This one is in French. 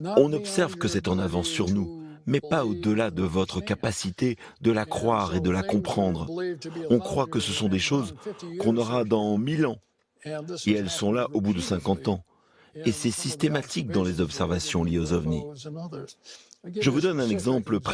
On observe que c'est en avance sur nous, mais pas au-delà de votre capacité de la croire et de la comprendre. On croit que ce sont des choses qu'on aura dans mille ans, et elles sont là au bout de 50 ans. Et c'est systématique dans les observations liées aux ovnis. Je vous donne un exemple